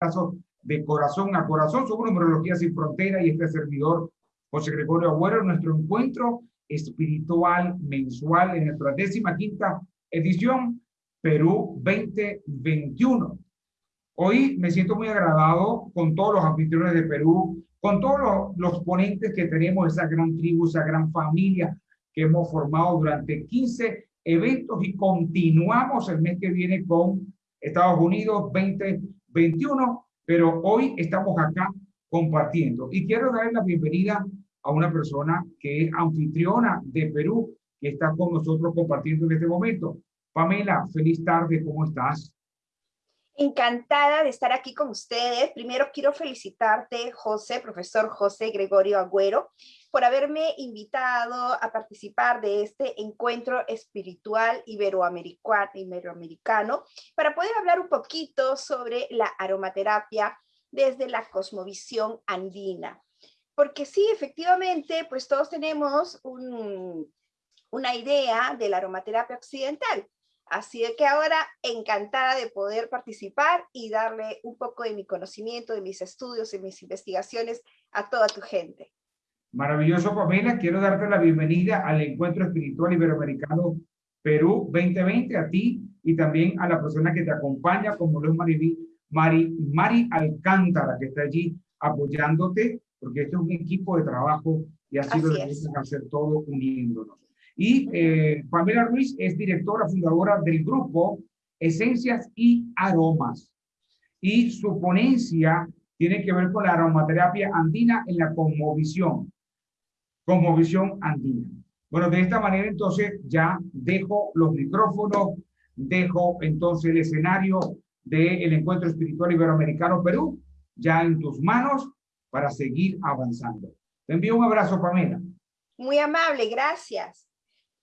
abrazo de corazón a corazón. Somos Numerología Sin Frontera y este servidor, José Gregorio Agüero, nuestro encuentro espiritual mensual en nuestra décima quinta edición, Perú 2021. Hoy me siento muy agradado con todos los anfitriones de Perú, con todos los, los ponentes que tenemos, esa gran tribu, esa gran familia que hemos formado durante 15 eventos y continuamos el mes que viene con Estados Unidos 2021, pero hoy estamos acá compartiendo. Y quiero dar la bienvenida a una persona que es anfitriona de Perú, que está con nosotros compartiendo en este momento. Pamela, feliz tarde, ¿cómo estás? Encantada de estar aquí con ustedes. Primero quiero felicitarte, José, profesor José Gregorio Agüero, por haberme invitado a participar de este encuentro espiritual iberoamericano, para poder hablar un poquito sobre la aromaterapia desde la cosmovisión andina. Porque sí, efectivamente, pues todos tenemos una idea de la aromaterapia occidental, Así que ahora encantada de poder participar y darle un poco de mi conocimiento, de mis estudios y mis investigaciones a toda tu gente. Maravilloso, Pamela. Quiero darte la bienvenida al Encuentro Espiritual Iberoamericano Perú 2020, a ti y también a la persona que te acompaña, como lo es Mari, Mari, Mari Alcántara, que está allí apoyándote, porque esto es un equipo de trabajo y así, lo debemos hacer todo uniéndonos. Y eh, Pamela Ruiz es directora fundadora del grupo Esencias y Aromas. Y su ponencia tiene que ver con la aromaterapia andina en la cosmovisión. Cosmovisión andina. Bueno, de esta manera entonces ya dejo los micrófonos, dejo entonces el escenario del Encuentro Espiritual Iberoamericano Perú, ya en tus manos para seguir avanzando. Te envío un abrazo, Pamela. Muy amable, gracias.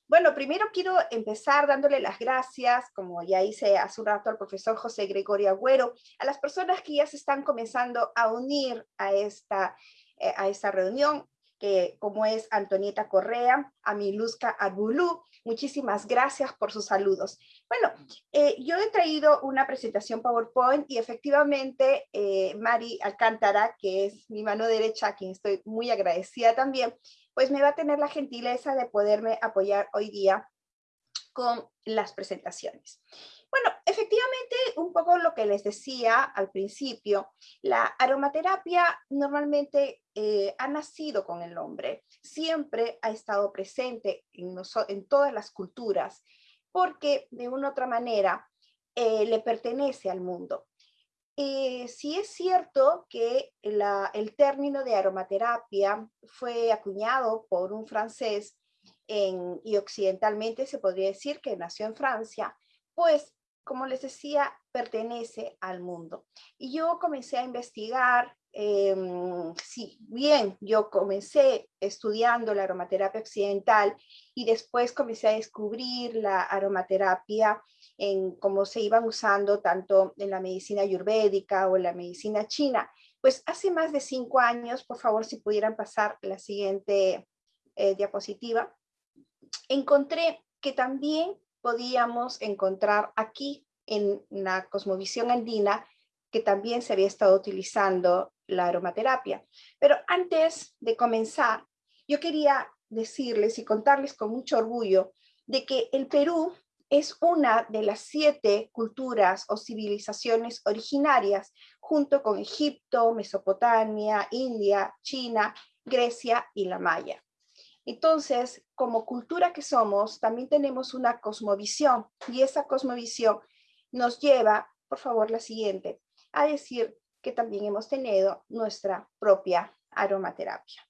Bueno, primero quiero empezar dándole las gracias, como ya hice hace un rato al profesor José Gregorio Agüero, a las personas que ya se están comenzando a unir a esta, eh, a esta reunión, que como es Antonieta Correa, a Miluska Arbulú, muchísimas gracias por sus saludos. Bueno, eh, yo he traído una presentación PowerPoint y efectivamente eh, Mari Alcántara, que es mi mano derecha, a quien estoy muy agradecida también, pues me va a tener la gentileza de poderme apoyar hoy día con las presentaciones. Bueno, efectivamente, un poco lo que les decía al principio, la aromaterapia normalmente eh, ha nacido con el nombre, siempre ha estado presente en, en todas las culturas, porque de una u otra manera eh, le pertenece al mundo. Eh, sí es cierto que el término de aromaterapia fue acuñado por un francés y occidentalmente se podría decir que nació en Francia, pues como les decía, pertenece al mundo. Y yo comencé a investigar, eh, si bien yo comencé estudiando la aromaterapia occidental y después comencé a descubrir la aromaterapia en cómo se iban usando tanto en la medicina ayurvédica o en la medicina china, pues hace más de cinco años, por favor, si pudieran pasar la siguiente eh, diapositiva, encontré que también podíamos encontrar aquí en la cosmovisión andina que también se había estado utilizando la aromaterapia. Pero antes de comenzar, yo quería decirles y contarles con mucho orgullo de que el Perú es una de las siete culturas o civilizaciones originarias, junto con Egipto, Mesopotamia, India, China, Grecia y la Maya. Entonces, como cultura que somos, también tenemos una cosmovisión, y esa cosmovisión nos lleva, por favor la siguiente, a decir que también hemos tenido nuestra propia aromaterapia.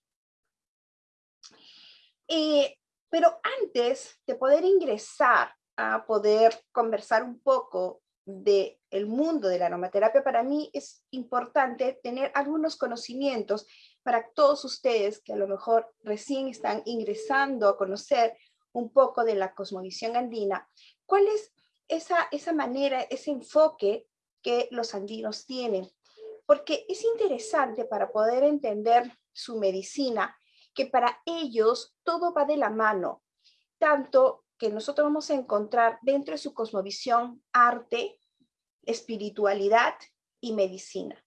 Eh, pero antes de poder ingresar a poder conversar un poco de el mundo de la aromaterapia, para mí es importante tener algunos conocimientos para todos ustedes que a lo mejor recién están ingresando a conocer un poco de la cosmovisión andina. ¿Cuál es esa, esa manera, ese enfoque que los andinos tienen? Porque es interesante para poder entender su medicina, que para ellos todo va de la mano, tanto que nosotros vamos a encontrar dentro de su cosmovisión arte, espiritualidad y medicina.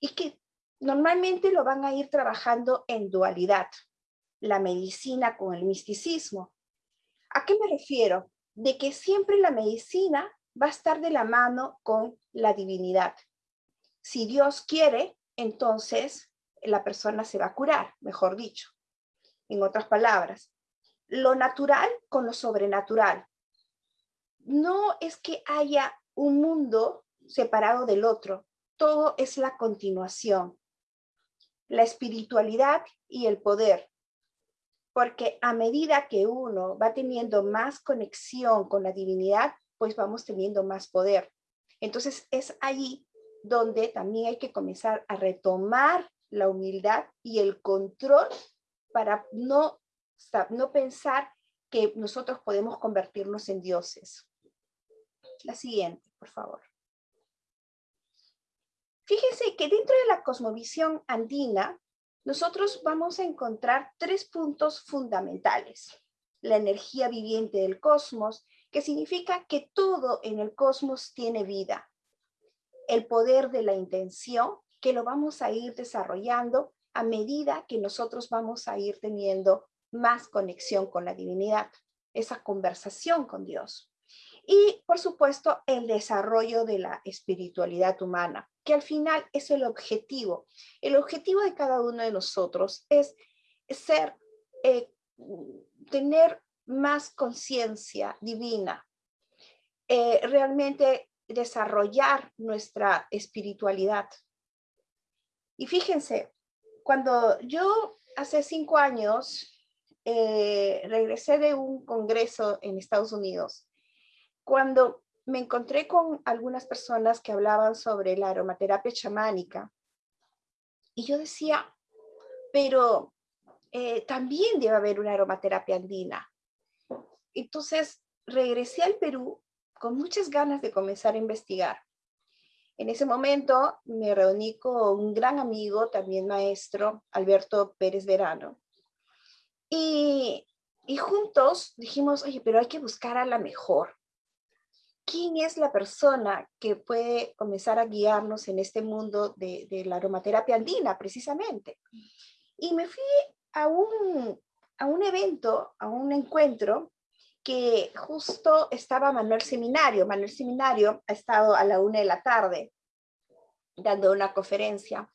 Y que normalmente lo van a ir trabajando en dualidad, la medicina con el misticismo. ¿A qué me refiero? De que siempre la medicina va a estar de la mano con la divinidad. Si Dios quiere, entonces la persona se va a curar, mejor dicho. En otras palabras, lo natural con lo sobrenatural. No es que haya un mundo separado del otro, todo es la continuación. La espiritualidad y el poder. Porque a medida que uno va teniendo más conexión con la divinidad, pues vamos teniendo más poder. Entonces es allí donde también hay que comenzar a retomar la humildad y el control para no, no pensar que nosotros podemos convertirnos en dioses. La siguiente, por favor. Fíjense que dentro de la cosmovisión andina, nosotros vamos a encontrar tres puntos fundamentales. La energía viviente del cosmos, que significa que todo en el cosmos tiene vida. El poder de la intención, que lo vamos a ir desarrollando a medida que nosotros vamos a ir teniendo más conexión con la divinidad, esa conversación con Dios. Y, por supuesto, el desarrollo de la espiritualidad humana, que al final es el objetivo. El objetivo de cada uno de nosotros es ser, eh, tener más conciencia divina, eh, realmente desarrollar nuestra espiritualidad. Y fíjense, cuando yo hace cinco años eh, regresé de un congreso en Estados Unidos, cuando me encontré con algunas personas que hablaban sobre la aromaterapia chamánica, y yo decía, pero eh, también debe haber una aromaterapia andina. Entonces regresé al Perú con muchas ganas de comenzar a investigar. En ese momento me reuní con un gran amigo, también maestro, Alberto Pérez Verano. Y, y juntos dijimos, oye, pero hay que buscar a la mejor. ¿Quién es la persona que puede comenzar a guiarnos en este mundo de, de la aromaterapia andina, precisamente? Y me fui a un, a un evento, a un encuentro que justo estaba Manuel Seminario. Manuel Seminario ha estado a la una de la tarde dando una conferencia.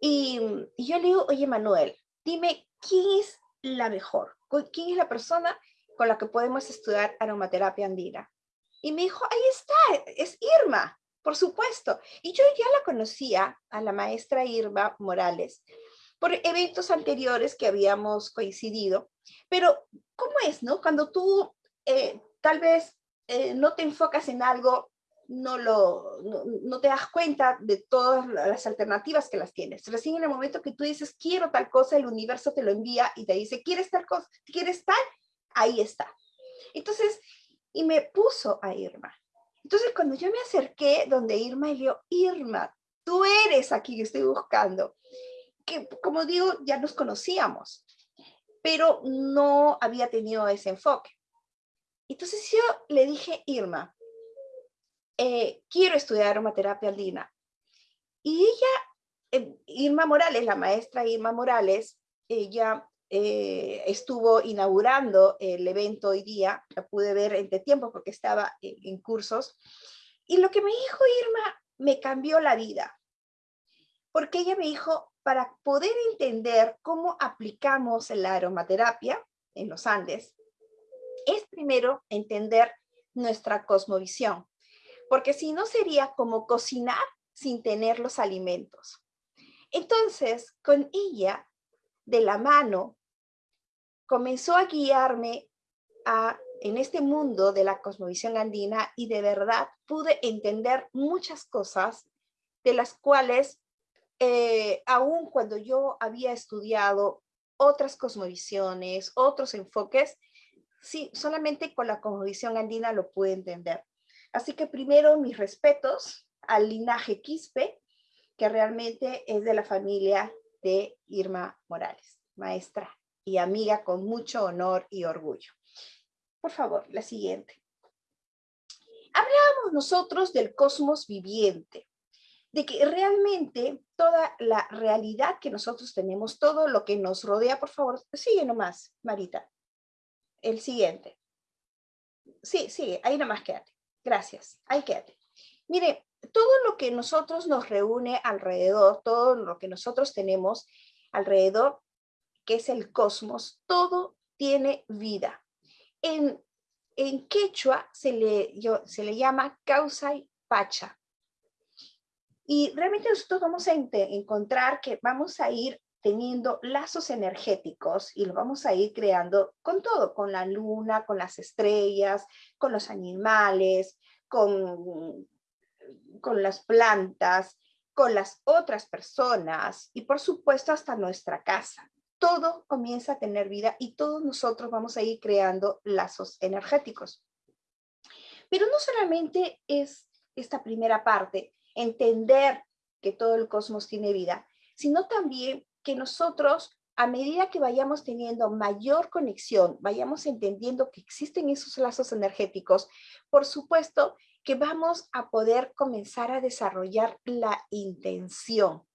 Y, yo le digo, oye Manuel, dime, ¿quién es la mejor? ¿Quién es la persona con la que podemos estudiar aromaterapia andina? Y me dijo, ahí está, es Irma, por supuesto. Y yo ya la conocía a la maestra Irma Morales por eventos anteriores que habíamos coincidido. Pero, ¿cómo es, no? Cuando tú eh, tal vez eh, no te enfocas en algo, no, lo, no, te das cuenta de todas las alternativas que las tienes. Recién en el momento que tú dices, quiero tal cosa, el universo te lo envía y te dice, ¿quieres tal cosa? ¿Quieres tal? Ahí está. Entonces, y me puso a Irma. Entonces, cuando yo me acerqué donde Irma, y yo, Irma, tú eres aquí que estoy buscando que como digo, ya nos conocíamos, pero no había tenido ese enfoque. Entonces yo le dije, Irma, eh, quiero estudiar aromaterapia andina. Y ella, eh, Irma Morales, la maestra Irma Morales, ella eh, estuvo inaugurando el evento hoy día, la pude ver entre tiempo porque estaba en cursos, y lo que me dijo Irma me cambió la vida, porque ella me dijo, para poder entender cómo aplicamos la aromaterapia en los Andes, es primero entender nuestra cosmovisión, porque si no sería como cocinar sin tener los alimentos. Entonces, con ella, de la mano, comenzó a guiarme a, en este mundo de la cosmovisión andina y de verdad pude entender muchas cosas de las cuales eh, aún cuando yo había estudiado otras cosmovisiones, otros enfoques, sí, solamente con la cosmovisión andina lo pude entender. Así que primero mis respetos al linaje Quispe, que realmente es de la familia de Irma Morales, maestra y amiga con mucho honor y orgullo. Por favor, la siguiente. Hablábamos nosotros del cosmos viviente, de que realmente toda la realidad que nosotros tenemos, todo lo que nos rodea, por favor, sigue nomás, Marita. El siguiente. Sí, sigue, ahí nomás quédate. Gracias, ahí quédate. Mire, todo lo que nosotros nos reúne alrededor, todo lo que nosotros tenemos alrededor, que es el cosmos, todo tiene vida. En, en quechua se le, se le llama pacha. Y realmente nosotros vamos a encontrar que vamos a ir teniendo lazos energéticos y lo vamos a ir creando con todo, con la luna, con las estrellas, con los animales, con, con las plantas, con las otras personas y por supuesto hasta nuestra casa. Todo comienza a tener vida y todos nosotros vamos a ir creando lazos energéticos. Pero no solamente es esta primera parte, entender que todo el cosmos tiene vida, sino también que nosotros, a medida que vayamos teniendo mayor conexión, vayamos entendiendo que existen esos lazos energéticos, por supuesto que vamos a poder comenzar a desarrollar la intención.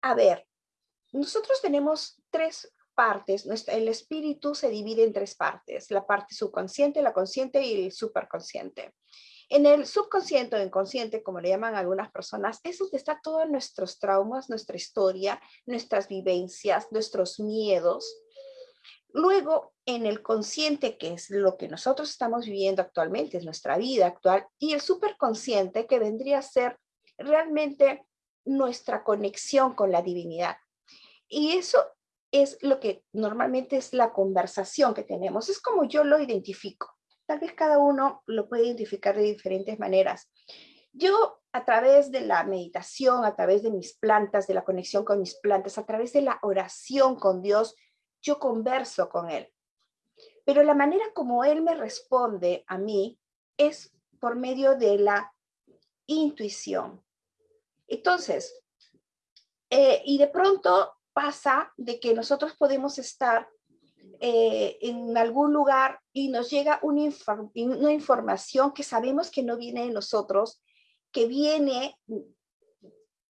A ver, nosotros tenemos tres partes. El espíritu se divide en tres partes, la parte subconsciente, la consciente y el superconsciente. En el subconsciente o inconsciente, como le llaman algunas personas, es donde está todos nuestros traumas, nuestra historia, nuestras vivencias, nuestros miedos. Luego, en el consciente, que es lo que nosotros estamos viviendo actualmente, es nuestra vida actual, y el superconsciente, que vendría a ser realmente nuestra conexión con la divinidad. Y eso es lo que normalmente es la conversación que tenemos. Es como yo lo identifico. Tal vez cada uno lo puede identificar de diferentes maneras. Yo a través de la meditación, a través de mis plantas, de la conexión con mis plantas, a través de la oración con Dios, yo converso con Él. Pero la manera como Él me responde a mí es por medio de la intuición. Entonces, eh, y de pronto pasa de que nosotros podemos estar eh, en algún lugar y nos llega una, una información que sabemos que no viene de nosotros, que viene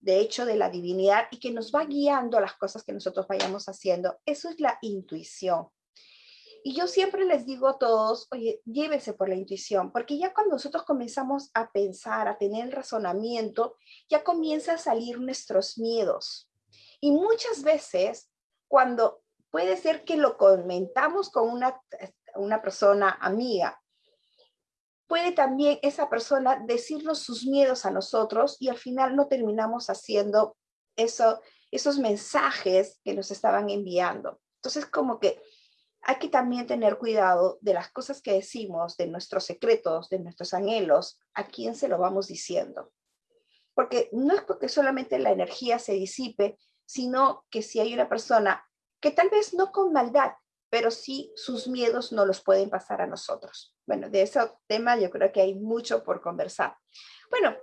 de hecho de la divinidad y que nos va guiando las cosas que nosotros vayamos haciendo. Eso es la intuición. Y yo siempre les digo a todos, oye, llévense por la intuición, porque ya cuando nosotros comenzamos a pensar, a tener razonamiento, ya comienza a salir nuestros miedos. Y muchas veces, cuando puede ser que lo comentamos con una, una persona amiga. Puede también esa persona decirnos sus miedos a nosotros y al final no terminamos haciendo eso, esos mensajes que nos estaban enviando. Entonces, como que hay que también tener cuidado de las cosas que decimos, de nuestros secretos, de nuestros anhelos, a quién se lo vamos diciendo. Porque no es porque solamente la energía se disipe, sino que si hay una persona que tal vez no con maldad, pero sí sus miedos no los pueden pasar a nosotros. Bueno, de ese tema yo creo que hay mucho por conversar. Bueno,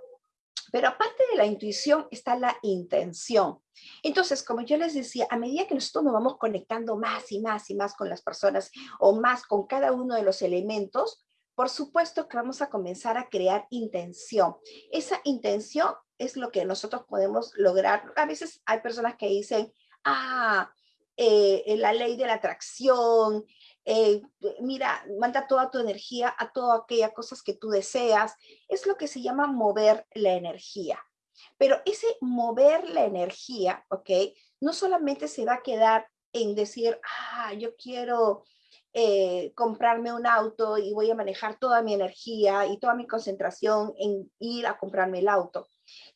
pero aparte de la intuición está la intención. Entonces, como yo les decía, a medida que nosotros nos vamos conectando más y más y más con las personas o más con cada uno de los elementos, por supuesto que vamos a comenzar a crear intención. Esa intención es lo que nosotros podemos lograr. A veces hay personas que dicen, ah, eh, la ley de la atracción, eh, mira, manda toda tu energía a todas aquellas cosas que tú deseas. Es lo que se llama mover la energía. Pero ese mover la energía, ¿ok? No solamente se va a quedar en decir, ah, yo quiero eh, comprarme un auto y voy a manejar toda mi energía y toda mi concentración en ir a comprarme el auto.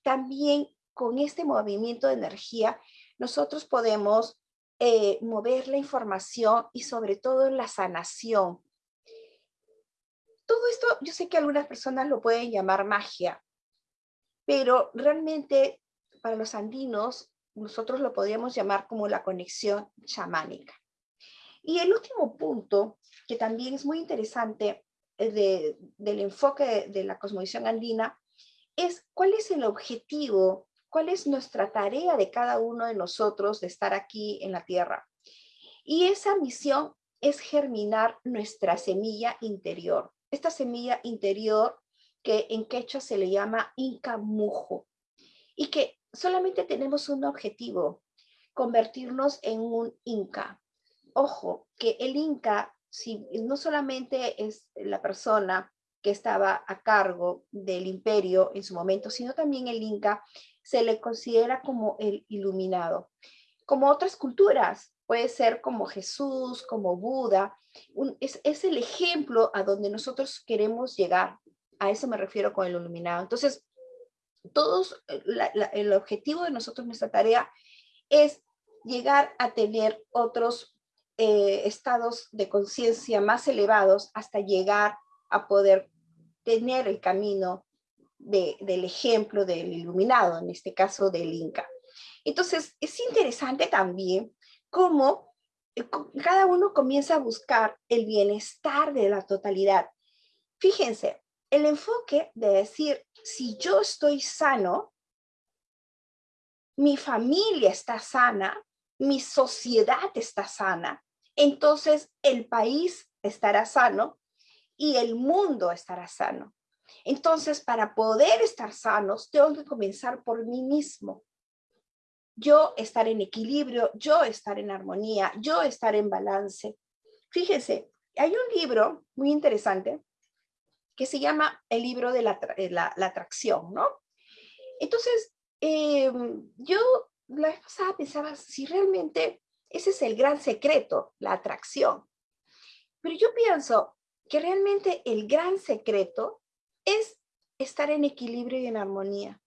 También con este movimiento de energía, nosotros podemos eh, mover la información y sobre todo la sanación. Todo esto, yo sé que algunas personas lo pueden llamar magia, pero realmente para los andinos nosotros lo podríamos llamar como la conexión chamánica. Y el último punto, que también es muy interesante eh, del enfoque de la cosmovisión andina, es cuál es el objetivo cuál es nuestra tarea de cada uno de nosotros de estar aquí en la tierra. Y esa misión es germinar nuestra semilla interior. Esta semilla interior que en quechua se le llama inca mujo. y que solamente tenemos un objetivo, convertirnos en un Inca. Ojo, que el Inca si, no solamente es la persona que estaba a cargo del imperio en su momento, sino también el Inca se le considera como el iluminado. Como otras culturas, puede ser como Jesús, como Buda, es, el ejemplo a donde nosotros queremos llegar. A eso me refiero con el iluminado. Entonces, todos, el objetivo de nosotros, nuestra tarea, es llegar a tener otros eh, estados de conciencia más elevados hasta llegar a poder tener el camino del ejemplo del iluminado, en este caso del Inca. Entonces, es interesante también cómo eh, cada uno comienza a buscar el bienestar de la totalidad. Fíjense, el enfoque de decir, si yo estoy sano, mi familia está sana, mi sociedad está sana, entonces el país estará sano y el mundo estará sano. Entonces, para poder estar sanos, tengo que comenzar por mí mismo. Yo estar en equilibrio, yo estar en armonía, yo estar en balance. Fíjense, hay un libro muy interesante que se llama el libro de la, eh, atracción, ¿no? Entonces, em, yo la vez pasada pensaba si realmente ese es el gran secreto, la atracción. Pero yo pienso que realmente el gran secreto es estar en equilibrio y en armonía.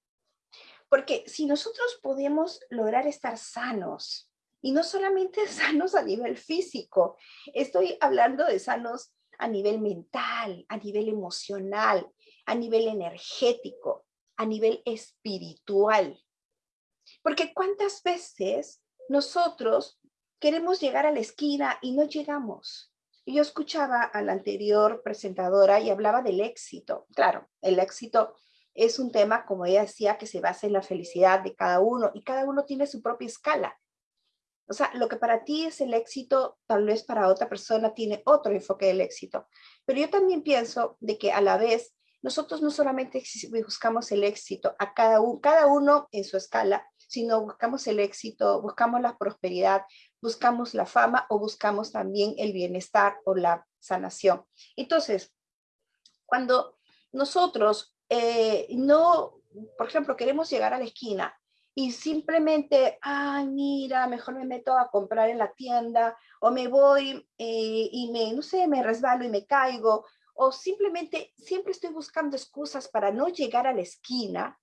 Porque si nosotros podemos lograr estar sanos, y no solamente sanos a nivel físico, estoy hablando de sanos a nivel mental, a nivel emocional, a nivel energético, a nivel espiritual. Porque cuántas veces nosotros queremos llegar a la esquina y no llegamos. Yo escuchaba a la anterior presentadora y hablaba del éxito. Claro, el éxito es un tema, como ella decía, que se basa en la felicidad de cada uno y cada uno tiene su propia escala. O sea, lo que para ti es el éxito, tal vez para otra persona tiene otro enfoque del éxito. Pero yo también pienso de que a la vez nosotros no solamente buscamos el éxito a cada uno, cada uno en su escala, sino buscamos el éxito, buscamos la prosperidad, buscamos la fama o buscamos también el bienestar o la sanación. Entonces, cuando nosotros eh, no, por ejemplo, queremos llegar a la esquina y simplemente, ay, mira, mejor me meto a comprar en la tienda o me voy eh, y me, no sé, me resbalo y me caigo o simplemente siempre estoy buscando excusas para no llegar a la esquina,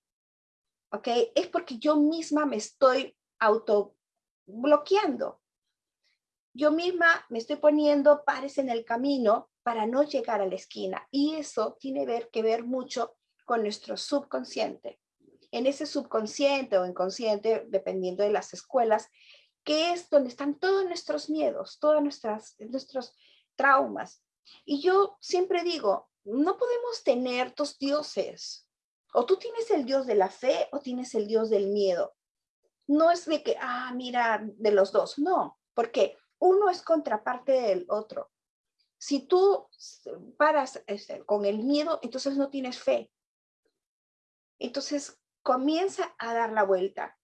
¿ok? Es porque yo misma me estoy auto bloqueando yo misma me estoy poniendo pares en el camino para no llegar a la esquina. Y eso tiene ver, que ver mucho con nuestro subconsciente. En ese subconsciente o inconsciente, dependiendo de las escuelas, que es donde están todos nuestros miedos, todos nuestros traumas. Y yo siempre digo, no podemos tener dos dioses. O tú tienes el dios de la fe o tienes el dios del miedo. No es de que, ah, mira, de los dos. No, porque uno es contraparte del otro. Si tú paras este, con el miedo, entonces no tienes fe. Entonces comienza a dar la vuelta.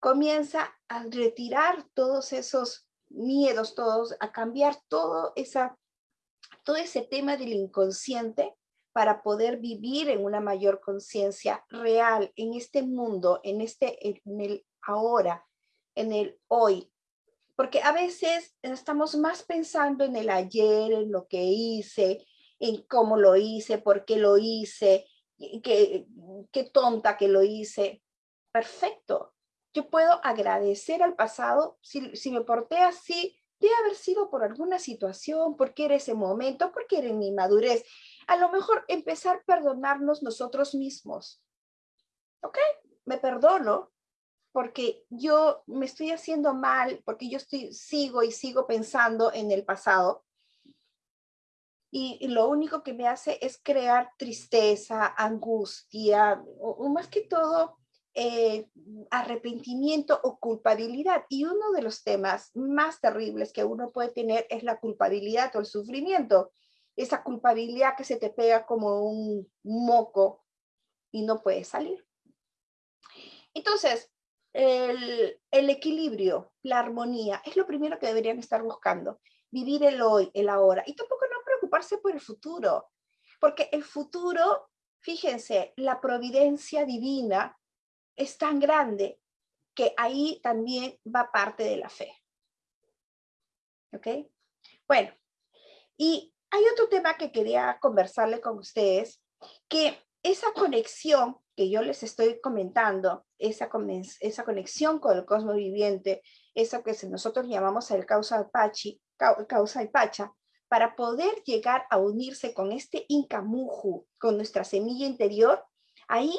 Comienza a retirar todos esos miedos, todos, a cambiar todo, esa, todo ese tema del inconsciente para poder vivir en una mayor conciencia real en este mundo, en, este, en el ahora, en el hoy, porque a veces estamos más pensando en el ayer, en lo que hice, en cómo lo hice, por qué lo hice, qué, qué tonta que lo hice. Perfecto. Yo puedo agradecer al pasado si, si me porté así, debe haber sido por alguna situación, porque era ese momento, porque era mi madurez. A lo mejor empezar a perdonarnos nosotros mismos. ¿Ok? Me perdono, porque yo me estoy haciendo mal, porque yo estoy, sigo y sigo pensando en el pasado. Y, lo único que me hace es crear tristeza, angustia, o, más que todo, eh, arrepentimiento o culpabilidad. Y uno de los temas más terribles que uno puede tener es la culpabilidad o el sufrimiento. Esa culpabilidad que se te pega como un moco y no puede salir. Entonces, el, equilibrio, la armonía, es lo primero que deberían estar buscando. Vivir el hoy, el ahora. Y tampoco no preocuparse por el futuro, porque el futuro, fíjense, la providencia divina es tan grande que ahí también va parte de la fe. ¿Ok? Bueno, y hay otro tema que quería conversarle con ustedes, que esa conexión que yo les estoy comentando, esa, esa conexión con el cosmos viviente, eso que nosotros llamamos el causa pachi, causa y pacha, para poder llegar a unirse con este Incamuju, con nuestra semilla interior, ahí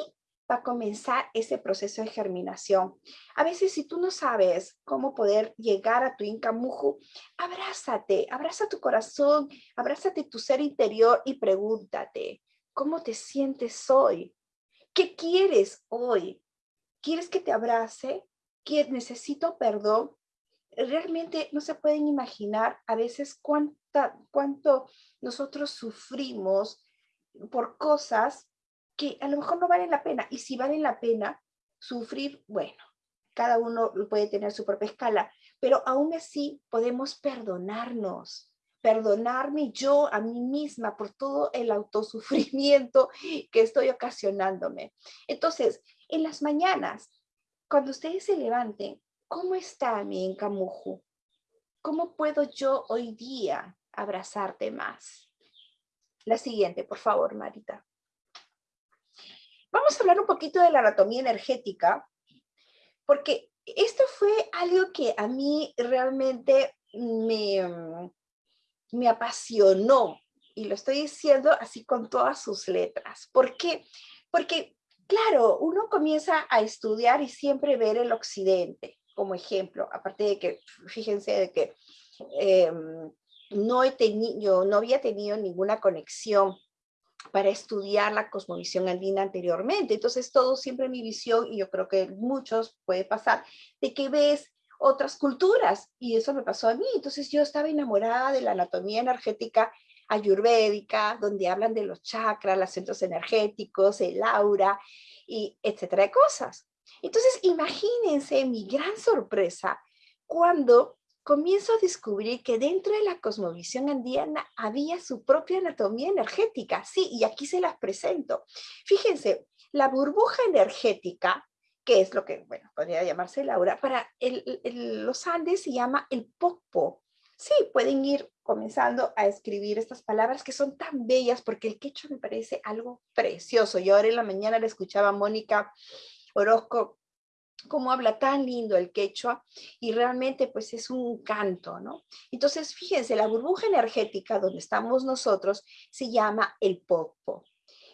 va a comenzar ese proceso de germinación. A veces si tú no sabes cómo poder llegar a tu Incamuju, abrázate, abraza tu corazón, abrázate tu ser interior y pregúntate, ¿cómo te sientes hoy? ¿Qué quieres hoy? ¿Quieres que te abrace? ¿Necesito perdón? Realmente no se pueden imaginar a veces cuánta, cuánto nosotros sufrimos por cosas que a lo mejor no valen la pena. Y si valen la pena, sufrir, bueno, cada uno puede tener su propia escala, pero aún así podemos perdonarnos, perdonarme yo a mí misma por todo el autosufrimiento que estoy ocasionándome. Entonces, en las mañanas, cuando ustedes se levanten, ¿cómo está mi encamujo? ¿Cómo puedo yo hoy día abrazarte más? La siguiente, por favor, Marita. Vamos a hablar un poquito de la anatomía energética, porque esto fue algo que a mí realmente me, me apasionó, y lo estoy diciendo así con todas sus letras. ¿Por qué? Porque, claro, uno comienza a estudiar y siempre ver el occidente como ejemplo, aparte de que, fíjense de que em, no, he tenido, no había tenido ninguna conexión para estudiar la cosmovisión andina anteriormente. Entonces, todo siempre mi visión, y yo creo que muchos puede pasar, de que ves otras culturas, y eso me pasó a mí. Entonces, yo estaba enamorada de la anatomía energética ayurvédica, donde hablan de los chakras, los centros energéticos, el aura, y etcétera de cosas. Entonces, imagínense mi gran sorpresa cuando comienzo a descubrir que dentro de la cosmovisión andina había su propia anatomía energética. Sí, y aquí se las presento. Fíjense, la burbuja energética, que es lo que, bueno, podría llamarse Laura, para los Andes se llama el popo. Sí, pueden ir comenzando a escribir estas palabras que son tan bellas porque el quechua me parece algo precioso. Yo ahora en la mañana le escuchaba a Mónica Orozco cómo habla tan lindo el quechua y realmente pues es un canto, ¿no? Entonces, fíjense, la burbuja energética donde estamos nosotros se llama el popo.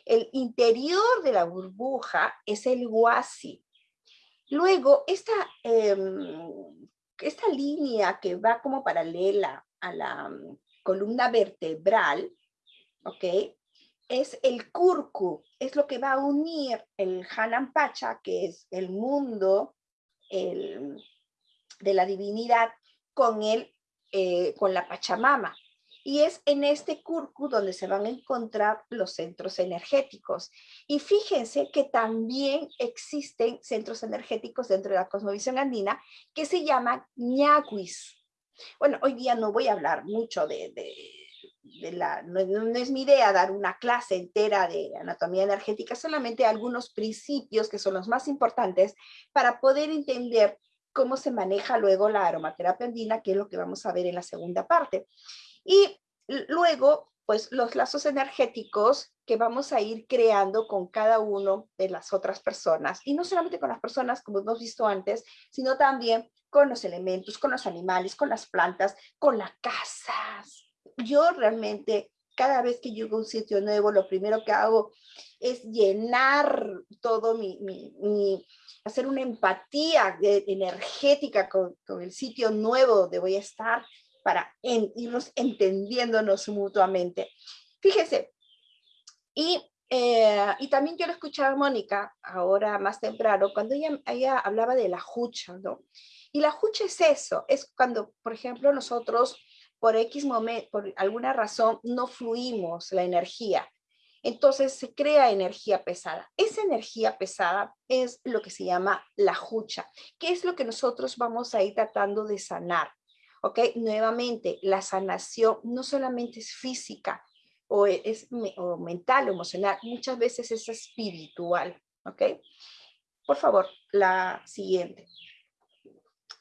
El interior de la burbuja es el huasi. Luego, esta, em, esta línea que va como paralela a la mm, columna vertebral, ¿ok? es el kurku, es lo que va a unir el Pacha, que es el mundo de la divinidad, con, el, eh, con la Pachamama. Y es en este kurku donde se van a encontrar los centros energéticos. Y fíjense que también existen centros energéticos dentro de la cosmovisión andina que se llaman ñaguis. Bueno, hoy día no voy a hablar mucho de no, es mi idea dar una clase entera de anatomía energética, solamente algunos principios que son los más importantes para poder entender cómo se maneja luego la aromaterapia andina, que es lo que vamos a ver en la segunda parte. Y luego, pues los lazos energéticos que vamos a ir creando con cada uno de las otras personas. Y no solamente con las personas, como hemos visto antes, sino también con los elementos, con los animales, con las plantas, con las casas, yo realmente cada vez que llego a un sitio nuevo, lo primero que hago es llenar todo mi, mi, hacer una empatía energética con, con, el sitio nuevo donde voy a estar para irnos entendiéndonos mutuamente. Fíjese, y, eh, y también yo lo escuchaba Mónica, ahora más temprano, cuando ella, ella hablaba de la jucha, ¿no? Y la jucha es eso, es cuando, por ejemplo, nosotros por X momento, por alguna razón, no fluimos la energía. entonces se crea energía pesada. Esa energía pesada es lo que se llama la jucha, que es lo que nosotros vamos a ir tratando de sanar. ¿Ok? Nuevamente, la sanación no solamente es física o es o mental o emocional, muchas veces es espiritual. ¿Ok? Por favor, la siguiente.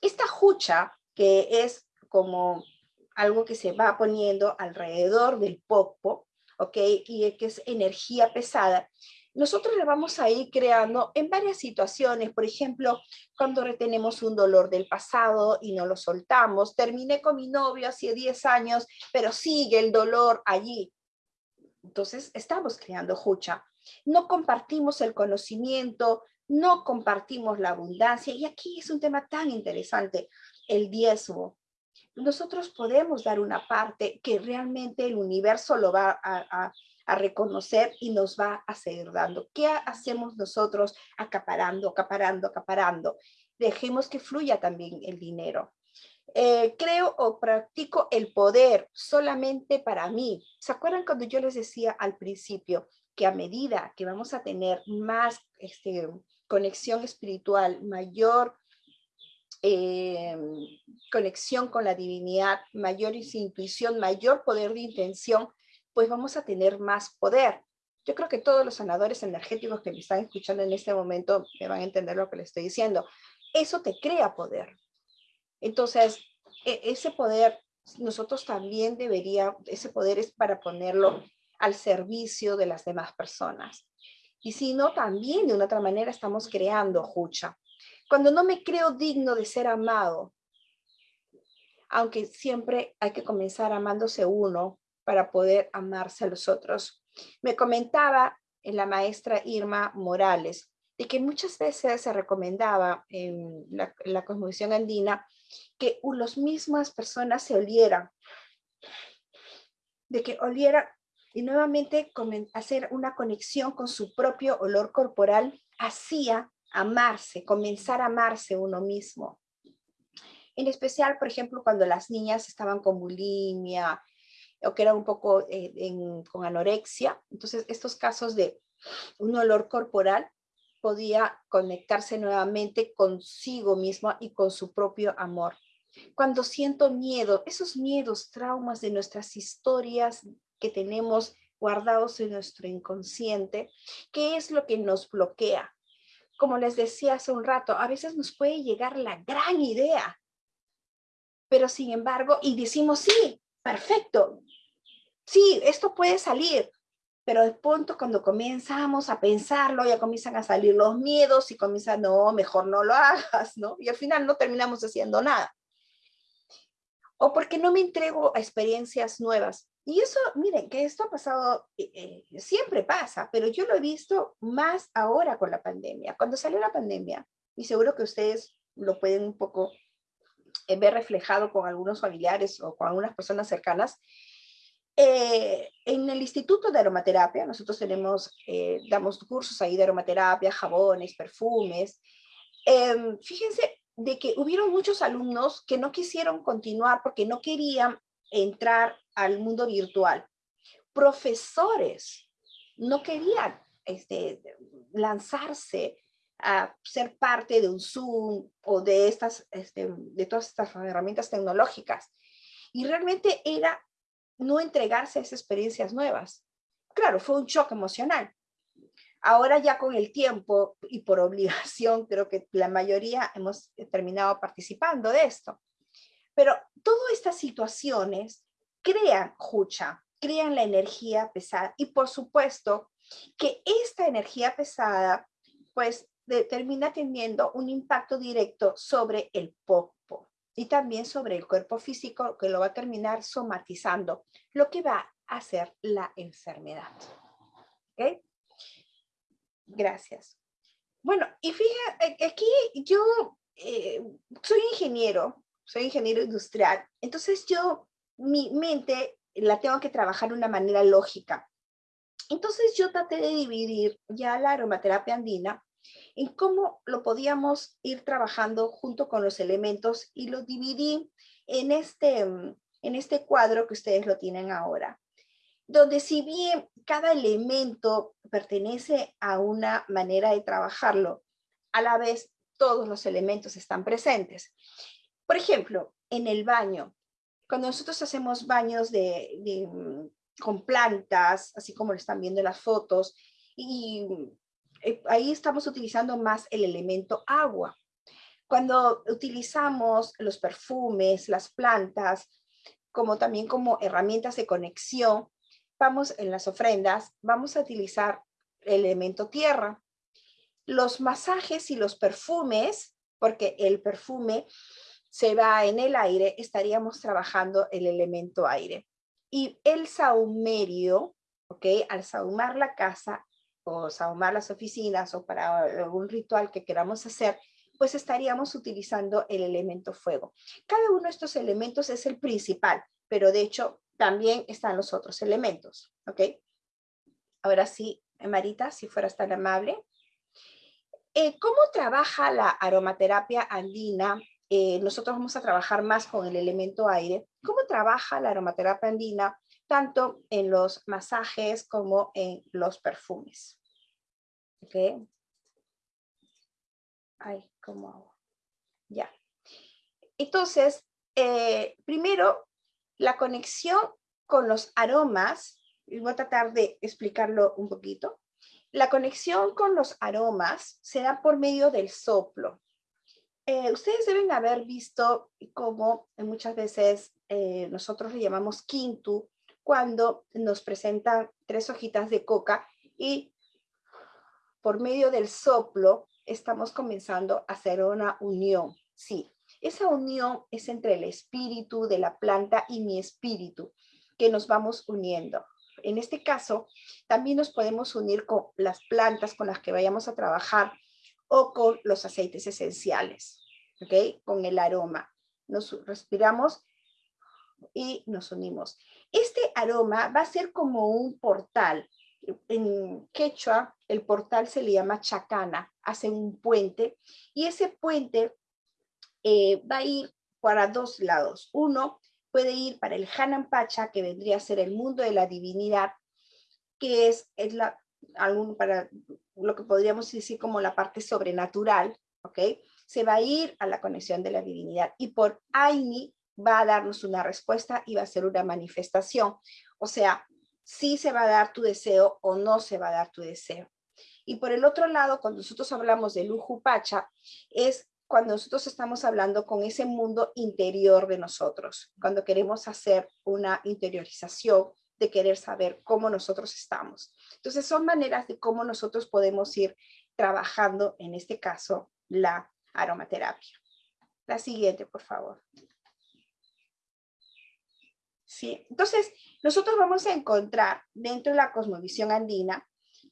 Esta jucha, que es como algo que se va poniendo alrededor del popo, ¿ok? Y que es energía pesada, nosotros le vamos a ir creando en varias situaciones, por ejemplo, cuando retenemos un dolor del pasado y no lo soltamos, terminé con mi novio hace 10 años, pero sigue el dolor allí. Entonces estamos creando jucha. No compartimos el conocimiento, no compartimos la abundancia, y aquí es un tema tan interesante, el diezmo nosotros podemos dar una parte que realmente el universo lo va a, reconocer y nos va a seguir dando. ¿Qué hacemos nosotros acaparando, acaparando, acaparando? Dejemos que fluya también el dinero. Eh, creo o practico el poder solamente para mí. ¿Se acuerdan cuando yo les decía al principio que a medida que vamos a tener más este, conexión espiritual, mayor eh, conexión con la divinidad, mayor intuición, mayor poder de intención, pues vamos a tener más poder. Yo creo que todos los sanadores energéticos que me están escuchando en este momento me van a entender lo que les estoy diciendo. Eso te crea poder. Entonces, e, ese poder, nosotros también debería, ese poder es para ponerlo al servicio de las demás personas. Y si no, también de una otra manera estamos creando jucha. Cuando no me creo digno de ser amado, aunque siempre hay que comenzar amándose uno para poder amarse a los otros. Me comentaba en la maestra Irma Morales de que muchas veces se recomendaba en la, la cosmovisión andina que las mismas personas se olieran, de que oliera y nuevamente hacer una conexión con su propio olor corporal hacía amarse, comenzar a amarse uno mismo. En especial, por ejemplo, cuando las niñas estaban con bulimia o que eran un poco con anorexia. Entonces, estos casos de un olor corporal podía conectarse nuevamente consigo mismo y con su propio amor. Cuando siento miedo, esos miedos, traumas de nuestras historias que tenemos guardados en nuestro inconsciente, ¿qué es lo que nos bloquea? como les decía hace un rato, a veces nos puede llegar la gran idea, pero sin embargo, y decimos, sí, perfecto, sí, esto puede salir, pero de pronto cuando comenzamos a pensarlo, ya comienzan a salir los miedos y comienzan, no, mejor no lo hagas, ¿no? Y al final no terminamos haciendo nada. O porque no me entrego a experiencias nuevas. Y eso, miren, que esto ha pasado, eh, eh, siempre pasa, pero yo lo he visto más ahora con la pandemia. Cuando salió la pandemia, y seguro que ustedes lo pueden un poco ver reflejado con algunos familiares o con algunas personas cercanas, en el Instituto de Aromaterapia, nosotros tenemos, damos cursos ahí de aromaterapia, jabones, perfumes. Em, fíjense de que hubieron muchos alumnos que no quisieron continuar porque no querían entrar al mundo virtual. Profesores no querían este, lanzarse a ser parte de un Zoom o de, estas, este, de todas estas herramientas tecnológicas. Y realmente era no entregarse a esas experiencias nuevas. Claro, fue un shock emocional. Ahora ya con el tiempo y por obligación, creo que la mayoría hemos terminado participando de esto. Pero todas estas situaciones crean jucha, crean la energía pesada y por supuesto que esta energía pesada pues termina teniendo un impacto directo sobre el popo y también sobre el cuerpo físico que lo va a terminar somatizando, lo que va a hacer la enfermedad. ¿Ok? Gracias. Bueno, y fíjate, aquí yo eh, soy ingeniero, soy ingeniero industrial, entonces yo mi mente la tengo que trabajar de una manera lógica. Entonces yo traté de dividir ya la aromaterapia andina en cómo lo podíamos ir trabajando junto con los elementos y lo dividí en este, en este cuadro que ustedes lo tienen ahora. donde si bien cada elemento pertenece a una manera de trabajarlo, a la vez todos los elementos están presentes. Por ejemplo, en el baño, cuando nosotros hacemos baños de, mm, con plantas, así como lo están viendo en las fotos, y eh, ahí estamos utilizando más el elemento agua. Cuando utilizamos los perfumes, las plantas, como también como herramientas de conexión, vamos en las ofrendas, vamos a utilizar el elemento tierra. Los masajes y los perfumes, porque el perfume se va en el aire, estaríamos trabajando el elemento aire. Y el saumerio, ¿ok? Al saumar la casa o saumar las oficinas o para algún ritual que queramos hacer, pues estaríamos utilizando el elemento fuego. Cada uno de estos elementos es el principal, pero de hecho también están los otros elementos, ¿ok? Ahora sí, Marita, si fueras tan amable. Eh, ¿Cómo trabaja la aromaterapia andina? Eh, nosotros vamos a trabajar más con el elemento aire. ¿Cómo trabaja la aromaterapia andina tanto en los masajes como en los perfumes? ¿Ok? Ay, ¿cómo hago? Ya. Entonces, eh, primero, la conexión con los aromas, y voy a tratar de explicarlo un poquito. La conexión con los aromas se da por medio del soplo. Eh, ustedes deben haber visto cómo muchas veces eh, nosotros le llamamos quintu cuando nos presentan tres hojitas de coca y por medio del soplo estamos comenzando a hacer una unión. Sí, esa unión es entre el espíritu de la planta y mi espíritu, que nos vamos uniendo. En este caso, también nos podemos unir con las plantas con las que vayamos a trabajar o con los aceites esenciales, ¿ok? Con el aroma. Nos respiramos y nos unimos. Este aroma va a ser como un portal. En quechua, el portal se le llama chacana, hace un puente, y ese puente eh, va a ir para dos lados. Uno puede ir para el Hanan Pacha, que vendría a ser el mundo de la divinidad, que es, es la, algún, para lo que podríamos decir como la parte sobrenatural, ¿ok? Se va a ir a la conexión de la divinidad. Y por Aini va a darnos una respuesta y va a ser una manifestación. O sea, si se va a dar tu deseo o no se va a dar tu deseo. Y por el otro lado, cuando nosotros hablamos de Luju Pacha, es cuando nosotros estamos hablando con ese mundo interior de nosotros, cuando queremos hacer una interiorización de querer saber cómo nosotros estamos. Entonces son maneras de cómo nosotros podemos ir trabajando, en este caso, la aromaterapia. La siguiente, por favor. Sí, entonces nosotros vamos a encontrar dentro de la cosmovisión andina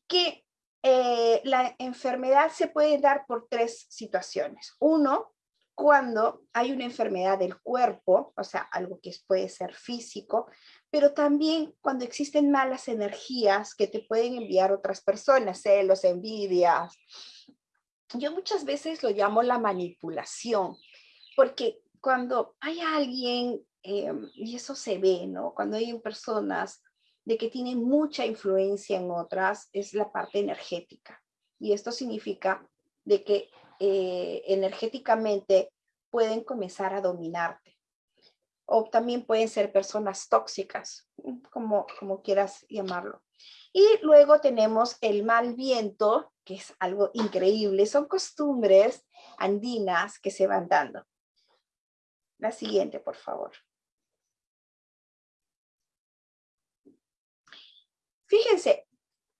que eh, la enfermedad se puede dar por tres situaciones. Uno, cuando hay una enfermedad del cuerpo, o sea, algo que puede ser físico, pero también cuando existen malas energías que te pueden enviar otras personas, celos, envidias. Yo muchas veces lo llamo la manipulación, porque cuando hay alguien, eh, y eso se ve, ¿no? Cuando hay personas de que tienen mucha influencia en otras es la parte energética. Y esto significa de que eh, energéticamente pueden comenzar a dominarte. O también pueden ser personas tóxicas, como, como quieras llamarlo. Y luego tenemos el mal viento, que es algo increíble. Son costumbres andinas que se van dando. La siguiente, por favor. Fíjense,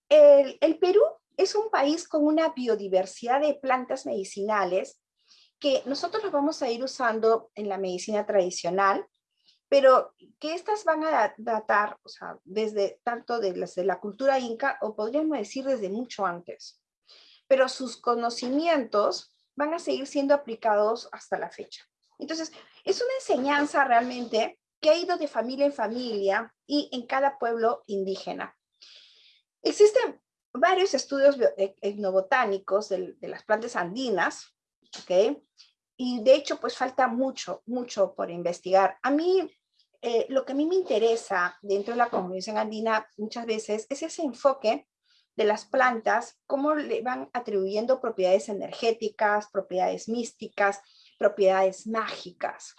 el, Perú es un país con una biodiversidad de plantas medicinales que nosotros las vamos a ir usando en la medicina tradicional, pero que estas van a datar, o sea, desde tanto de, de la cultura inca, o podríamos decir desde mucho antes. Pero sus conocimientos van a seguir siendo aplicados hasta la fecha. Entonces, es una enseñanza realmente que ha ido de familia en familia y en cada pueblo indígena. Existen varios estudios e-, etnobotánicos de, de, las plantas andinas, ¿ok? Y de hecho, pues falta mucho, mucho por investigar. A mí, eh, lo que a mí me interesa dentro de la convención andina muchas veces es ese enfoque de las plantas, cómo le van atribuyendo propiedades energéticas, propiedades místicas, propiedades mágicas.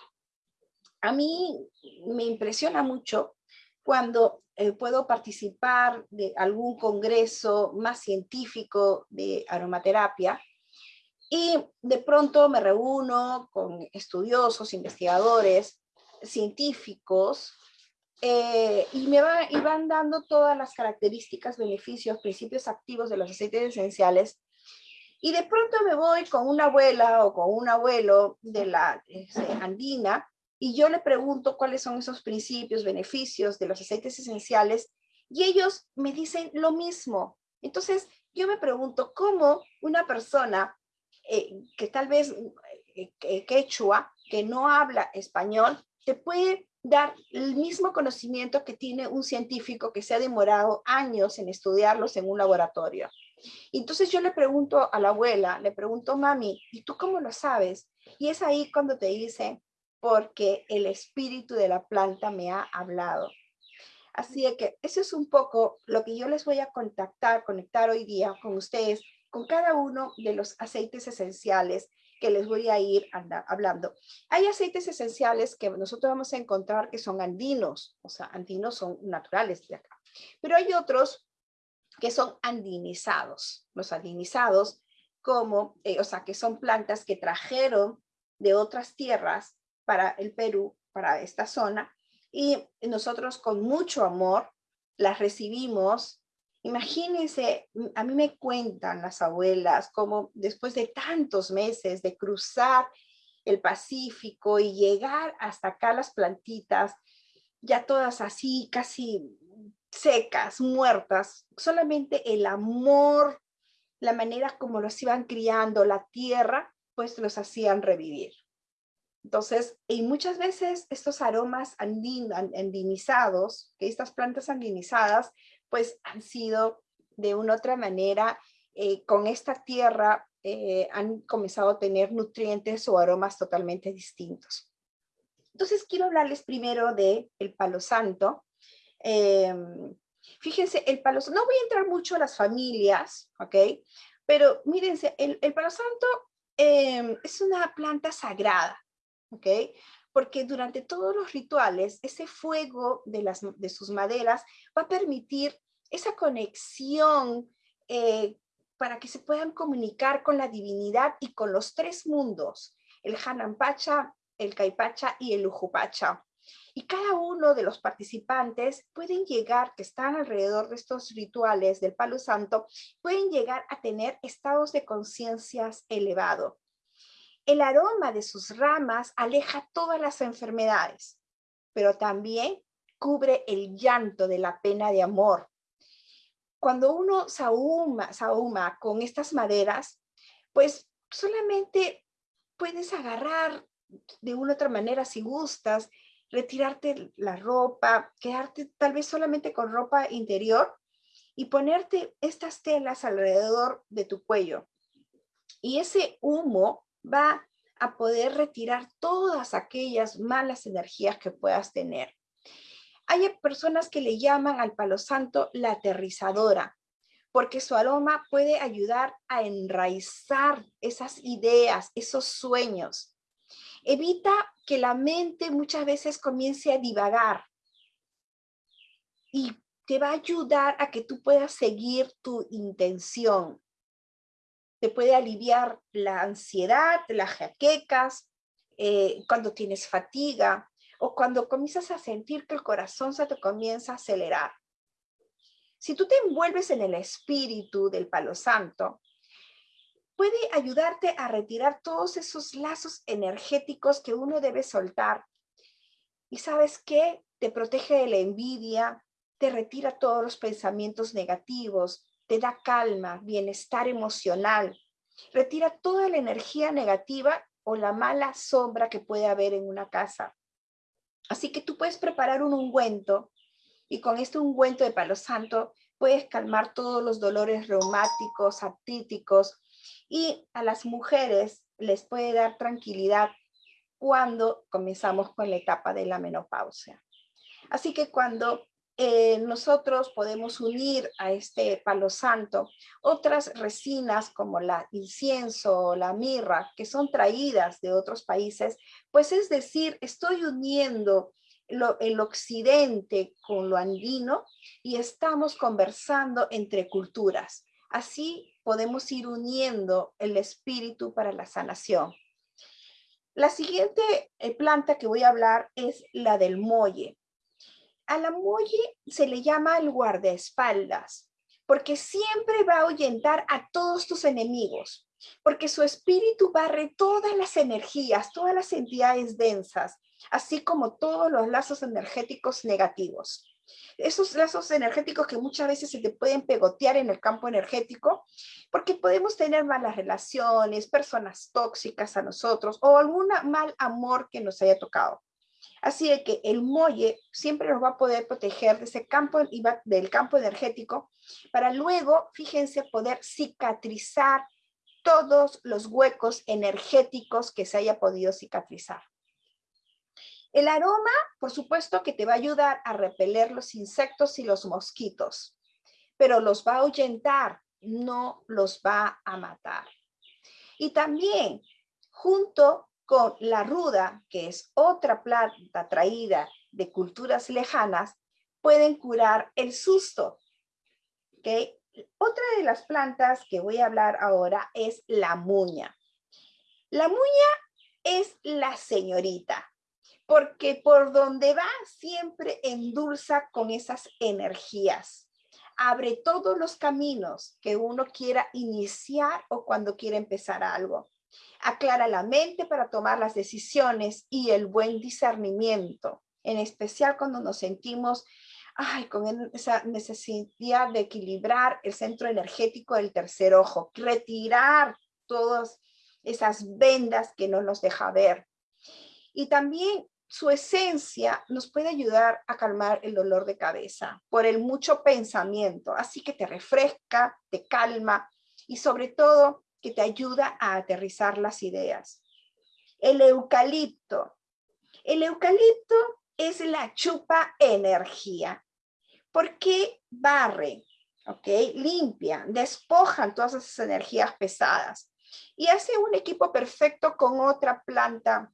A mí me impresiona mucho cuando eh, puedo participar de algún congreso más científico de aromaterapia y de pronto me reúno con estudiosos, investigadores, científicos, eh, y me y van dando todas las características, beneficios, principios activos de los aceites esenciales. Y de pronto me voy con una abuela o con un abuelo de la este, andina y yo le pregunto cuáles son esos principios, beneficios de los aceites esenciales y ellos me dicen lo mismo. Entonces yo me pregunto cómo una persona eh, que tal vez eh, quechua, que no habla español, te puede dar el mismo conocimiento que tiene un científico que se ha demorado años en estudiarlos en un laboratorio. Entonces yo le pregunto a la abuela, le pregunto, mami, ¿y tú cómo lo sabes? Y es ahí cuando te dice, porque el espíritu de la planta me ha hablado. Así que eso es un poco lo que yo les voy a contactar, conectar hoy día con ustedes, con cada uno de los aceites esenciales que les voy a ir hablando. Hay aceites esenciales que nosotros vamos a encontrar que son andinos, o sea, andinos son naturales de acá. Pero hay otros que son andinizados. Los andinizados, como, eh, o sea, que son plantas que trajeron de otras tierras para el Perú, para esta zona, y nosotros con mucho amor las recibimos Imagínense, a mí me cuentan las abuelas cómo después de tantos meses de cruzar el Pacífico y llegar hasta acá las plantitas, ya todas así, casi secas, muertas, solamente el amor, la manera como los iban criando, la tierra, pues los hacían revivir. Entonces, y muchas veces estos aromas andinizados, que estas plantas andinizadas, pues han sido de una otra manera, eh, con esta tierra eh, han comenzado a tener nutrientes o aromas totalmente distintos. Entonces quiero hablarles primero de el palo santo. Em, fíjense, el palo santo, no voy a entrar mucho a las familias, ¿ok? Pero mírense, el, el palo santo em, es una planta sagrada, ¿ok? porque durante todos los rituales, ese fuego de, las, de sus maderas va a permitir esa conexión eh, para que se puedan comunicar con la divinidad y con los tres mundos, el Hanampacha, el Caipacha y el Ujupacha. Y cada uno de los participantes pueden llegar, que están alrededor de estos rituales del Palo Santo, pueden llegar a tener estados de conciencias elevados. El aroma de sus ramas aleja todas las enfermedades, pero también cubre el llanto de la pena de amor. Cuando uno sahuma, con estas maderas, pues solamente puedes agarrar de una otra manera si gustas, retirarte la ropa, quedarte tal vez solamente con ropa interior y ponerte estas telas alrededor de tu cuello. Y ese humo va a poder retirar todas aquellas malas energías que puedas tener. Hay personas que le llaman al palo santo la aterrizadora, porque su aroma puede ayudar a enraizar esas ideas, esos sueños. Evita que la mente muchas veces comience a divagar y te va a ayudar a que tú puedas seguir tu intención te puede aliviar la ansiedad, las jaquecas, eh, cuando tienes fatiga o cuando comienzas a sentir que el corazón se te comienza a acelerar. Si tú te envuelves en el espíritu del palo santo, puede ayudarte a retirar todos esos lazos energéticos que uno debe soltar. Y sabes qué? Te protege de la envidia, te retira todos los pensamientos negativos, te da calma, bienestar emocional, retira toda la energía negativa o la mala sombra que puede haber en una casa. Así que tú puedes preparar un ungüento y con este ungüento de palo santo puedes calmar todos los dolores reumáticos, artríticos y a las mujeres les puede dar tranquilidad cuando comenzamos con la etapa de la menopausia. Así que cuando eh, nosotros podemos unir a este palo santo otras resinas como la incienso o la mirra que son traídas de otros países, pues es decir, estoy uniendo el occidente con lo andino y estamos conversando entre culturas. Así podemos ir uniendo el espíritu para la sanación. La siguiente eh, planta que voy a hablar es la del molle. A la molle se le llama el guardaespaldas, porque siempre va a ahuyentar a todos tus enemigos, porque su espíritu barre todas las energías, todas las entidades densas, así como todos los lazos energéticos negativos. Esos lazos energéticos que muchas veces se te pueden pegotear en el campo energético, porque podemos tener malas relaciones, personas tóxicas a nosotros o algún mal amor que nos haya tocado. Así de que el muelle siempre nos va a poder proteger de ese campo, del campo energético para luego, fíjense, poder cicatrizar todos los huecos energéticos que se haya podido cicatrizar. El aroma, por supuesto, que te va a ayudar a repeler los insectos y los mosquitos, pero los va a ahuyentar, no los va a matar. Y también, junto con la ruda, que es otra planta traída de culturas lejanas, pueden curar el susto. ¿Okay? Otra de las plantas que voy a hablar ahora es la muña. La muña es la señorita porque por donde va siempre endulza con esas energías. Abre todos los caminos que uno quiera iniciar o cuando quiera empezar algo. Aclara la mente para tomar las decisiones y el buen discernimiento, en especial cuando nos sentimos ay, con esa necesidad de equilibrar el centro energético del tercer ojo, retirar todas esas vendas que no nos deja ver. Y también su esencia nos puede ayudar a calmar el dolor de cabeza por el mucho pensamiento, así que te refresca, te calma y sobre todo que te ayuda a aterrizar las ideas. El eucalipto. El eucalipto es la chupa energía, porque barre, ¿ok? Limpia, despojan todas esas energías pesadas y hace un equipo perfecto con otra planta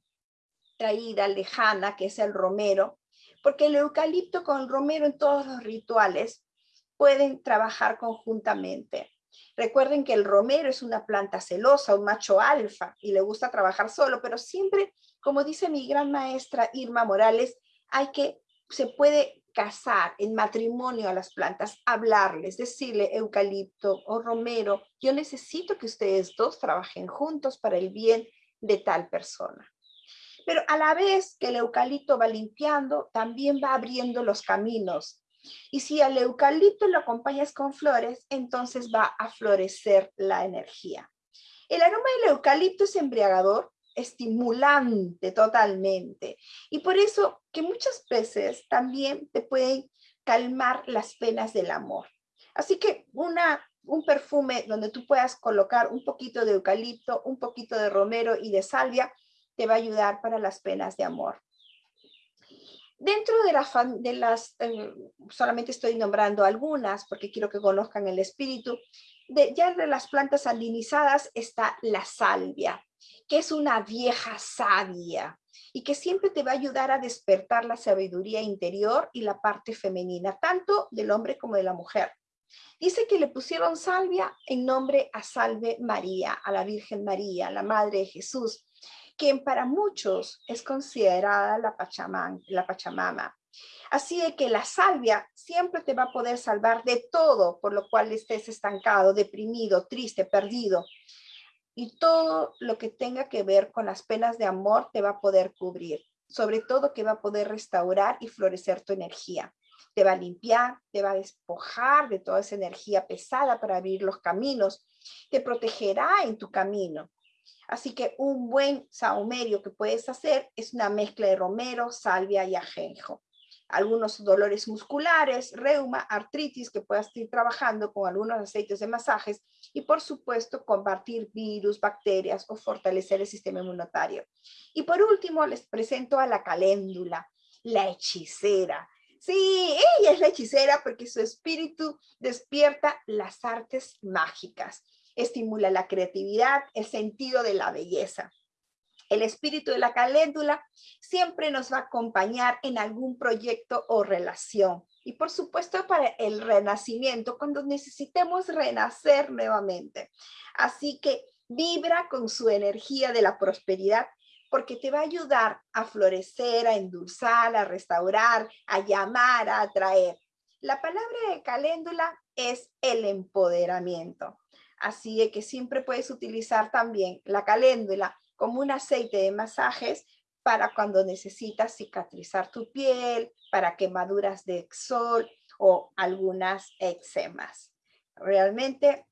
traída, lejana, que es el romero, porque el eucalipto con el romero en todos los rituales pueden trabajar conjuntamente. Recuerden que el romero es una planta celosa, un macho alfa, y le gusta trabajar solo, pero siempre, como dice mi gran maestra Irma Morales, hay que, se puede casar en matrimonio a las plantas, hablarles, decirle eucalipto o romero, yo necesito que ustedes dos trabajen juntos para el bien de tal persona. Pero a la vez que el eucalipto va limpiando, también va abriendo los caminos. Y si al eucalipto lo acompañas con flores, entonces va a florecer la energía. El aroma del eucalipto es embriagador, estimulante totalmente. Y por eso que muchas veces también te pueden calmar las penas del amor. Así que una, un perfume donde tú puedas colocar un poquito de eucalipto, un poquito de romero y de salvia, te va a ayudar para las penas de amor. Dentro de, de las, eh, solamente estoy nombrando algunas porque quiero que conozcan el espíritu, de, ya de las plantas andinizadas está la salvia, que es una vieja sabia y que siempre te va a ayudar a despertar la sabiduría interior y la parte femenina, tanto del hombre como de la mujer. Dice que le pusieron salvia en nombre a Salve María, a la Virgen María, la Madre de Jesús, quien para muchos es considerada la, Pachamama. Así de que la salvia siempre te va a poder salvar de todo por lo cual estés estancado, deprimido, triste, perdido. Y todo lo que tenga que ver con las penas de amor te va a poder cubrir. Sobre todo que va a poder restaurar y florecer tu energía. Te va a limpiar, te va a despojar de toda esa energía pesada para abrir los caminos. Te protegerá en tu camino. Así que un buen saumerio que puedes hacer es una mezcla de romero, salvia y ajenjo. Algunos dolores musculares, reuma, artritis que puedas ir trabajando con algunos aceites de masajes y por supuesto combatir virus, bacterias o fortalecer el sistema inmunitario. Y por último les presento a la caléndula, la hechicera, Sí, ella es la hechicera porque su espíritu despierta las artes mágicas, estimula la creatividad, el sentido de la belleza. El espíritu de la caléndula siempre nos va a acompañar en algún proyecto o relación. Y por supuesto para el renacimiento, cuando necesitemos renacer nuevamente. Así que vibra con su energía de la prosperidad porque te va a ayudar a florecer, a endulzar, a restaurar, a llamar, a atraer. La palabra de caléndula es el empoderamiento. Así que siempre puedes utilizar también la caléndula como un aceite de masajes para cuando necesitas cicatrizar tu piel, para quemaduras de sol o algunas eczemas. Realmente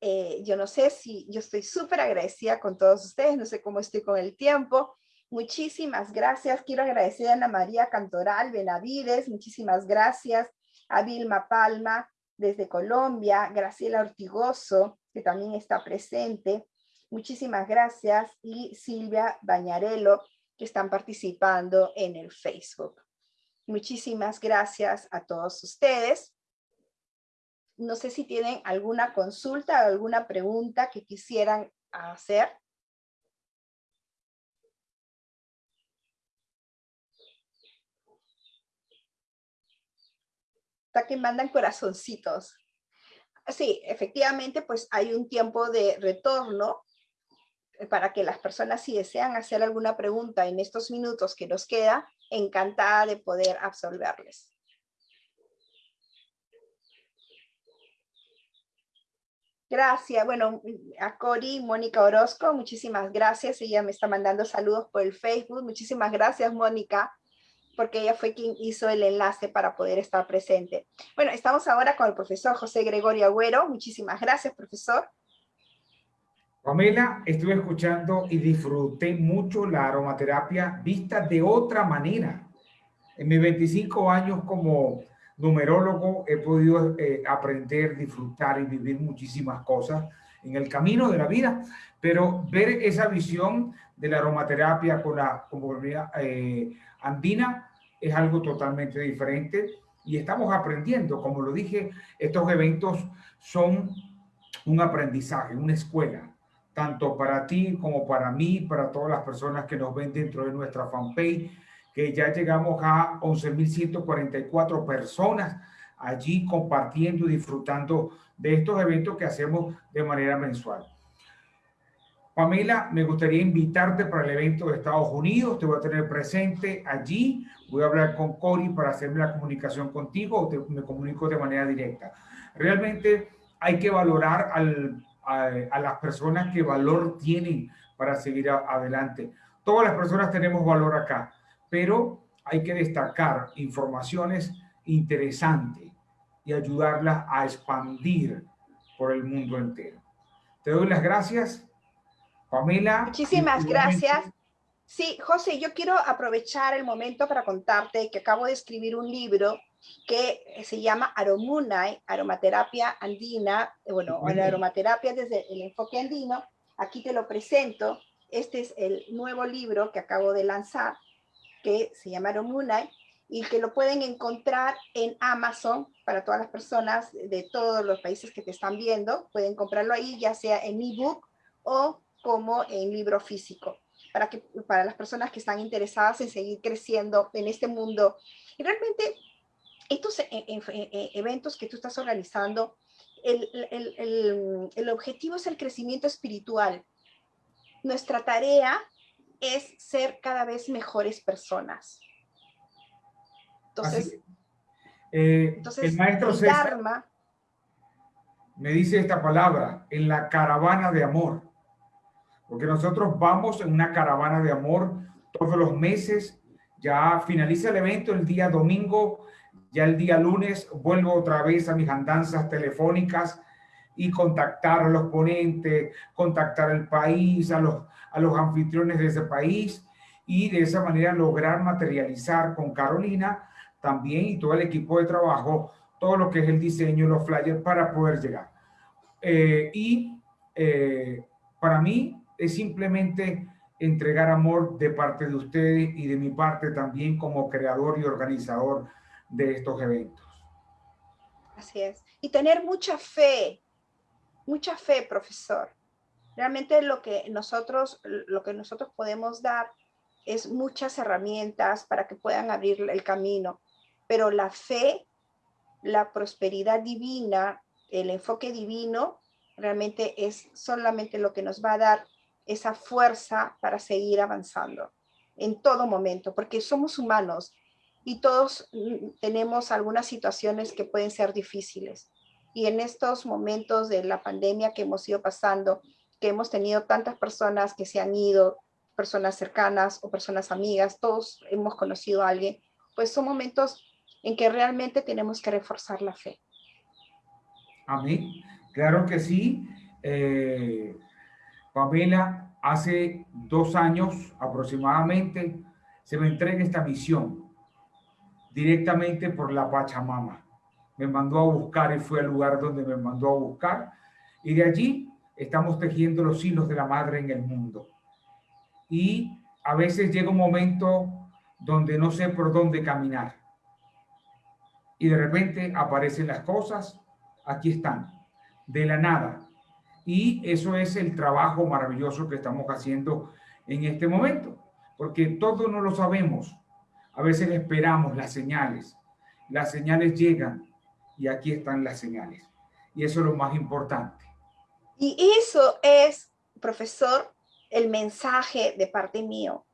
eh, yo no sé si yo estoy súper agradecida con todos ustedes, no sé cómo estoy con el tiempo. Muchísimas gracias. Quiero agradecer a Ana María Cantoral Benavides, muchísimas gracias. A Vilma Palma desde Colombia, Graciela Ortigoso, que también está presente. Muchísimas gracias. Y Silvia Bañarello, que están participando en el Facebook. Muchísimas gracias a todos ustedes no sé si tienen alguna consulta o alguna pregunta que quisieran hacer. Que mandan corazoncitos. Sí, efectivamente, pues hay un tiempo de retorno para que las personas si desean hacer alguna pregunta en estos minutos que nos queda, encantada de poder absolverles. Gracias. Bueno, a Cori, Mónica Orozco, muchísimas gracias. Ella me está mandando saludos por el Facebook. Muchísimas gracias, Mónica, porque ella fue quien hizo el enlace para poder estar presente. Bueno, estamos ahora con el profesor José Gregorio Agüero. Muchísimas gracias, profesor. Pamela, estuve escuchando y disfruté mucho la aromaterapia vista de otra manera. En mis 25 años como numerólogo he podido eh, aprender, disfrutar y vivir muchísimas cosas en el camino de la vida, pero ver esa visión de la aromaterapia con la comunidad eh, andina es algo totalmente diferente y estamos aprendiendo, como lo dije, estos eventos son un aprendizaje, una escuela, tanto para ti como para mí, para todas las personas que nos ven dentro de nuestra fanpage, que ya llegamos a 11.144 personas allí compartiendo y disfrutando de estos eventos que hacemos de manera mensual. Pamela, me gustaría invitarte para el evento de Estados Unidos. Te voy a tener presente allí. Voy a hablar con Cori para hacerme la comunicación contigo o te, me comunico de manera directa. Realmente hay que valorar al, a, las personas que valor tienen para seguir adelante. Todas las personas tenemos valor acá pero hay que destacar informaciones interesantes y ayudarlas a expandir por el mundo entero. Te doy las gracias, Pamela. Muchísimas gracias. Sí, José, yo quiero aprovechar el momento para contarte que acabo de escribir un libro que se llama Aromunay, Aromaterapia Andina, bueno, la aromaterapia desde el enfoque andino. Aquí te lo presento. Este es el nuevo libro que acabo de lanzar que se llamaron Moonlight y que lo pueden encontrar en Amazon para todas las personas de todos los países que te están viendo. Pueden comprarlo ahí, ya sea en ebook o como en libro físico, para, que, para las personas que están interesadas en seguir creciendo en este mundo. Y realmente estos e, e, e, eventos que tú estás organizando, el, el, el, el objetivo es el crecimiento espiritual. Nuestra tarea es ser cada vez mejores personas. Entonces, eh, el maestro César me dice esta palabra, en la caravana de amor. Porque nosotros vamos en una caravana de amor todos los meses. Ya finaliza el evento el día domingo, ya el día lunes vuelvo otra vez a mis andanzas telefónicas y contactar a los ponentes, contactar al país, a los, a los anfitriones de ese país y de esa manera lograr materializar con Carolina también y todo el equipo de trabajo todo lo que es el diseño, los flyers para poder llegar. Eh, y eh, para mí es simplemente entregar amor de parte de ustedes y de mi parte también como creador y organizador de estos eventos. Así es. Y tener mucha fe, mucha fe, profesor. Realmente lo que nosotros, lo que nosotros podemos dar es muchas herramientas para que puedan abrir el camino, pero la fe, la prosperidad divina, el enfoque divino, realmente es solamente lo que nos va a dar esa fuerza para seguir avanzando en todo momento, porque somos humanos y todos mm, tenemos algunas situaciones que pueden ser difíciles. Y en estos momentos de la pandemia que hemos ido pasando, que hemos tenido tantas personas que se han ido, personas cercanas o personas amigas, todos hemos conocido a alguien, pues son momentos en que realmente tenemos que reforzar la fe. Amén. Claro que sí. Eh, Pamela, hace dos años aproximadamente se me entrega esta misión directamente por la Pachamama. Me mandó a buscar y fue al lugar donde me mandó a buscar. Y de allí estamos tejiendo los hilos de la madre en el mundo. Y a veces llega un momento donde no sé por dónde caminar. Y de repente aparecen las cosas, aquí están, de la nada. Y eso es el trabajo maravilloso que estamos haciendo en este momento, porque todo no lo sabemos, a veces esperamos las señales. Las señales llegan y aquí están las señales. Y eso es lo más importante. Y eso es, profesor, el mensaje de parte mío.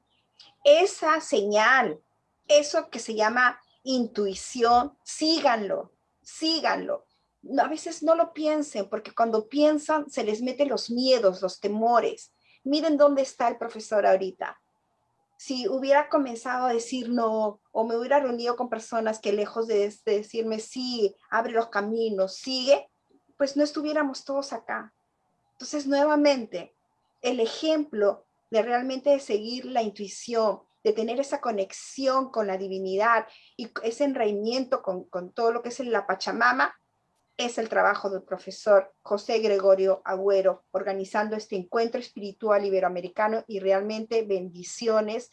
Esa señal, eso que se llama intuición, síganlo, síganlo. A veces no lo piensen, porque cuando piensan se les meten los miedos, los temores. Miren dónde está el profesor ahorita si hubiera comenzado a decir no, o me hubiera reunido con personas que lejos de, decirme sí, abre los caminos, sigue, pues no estuviéramos todos acá. Entonces, nuevamente, el ejemplo de realmente seguir la intuición, de tener esa conexión con la divinidad y ese enraimiento con, con todo lo que es la Pachamama, es el trabajo del profesor José Gregorio Agüero, organizando este encuentro espiritual iberoamericano y realmente bendiciones